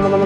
no, no, no, no.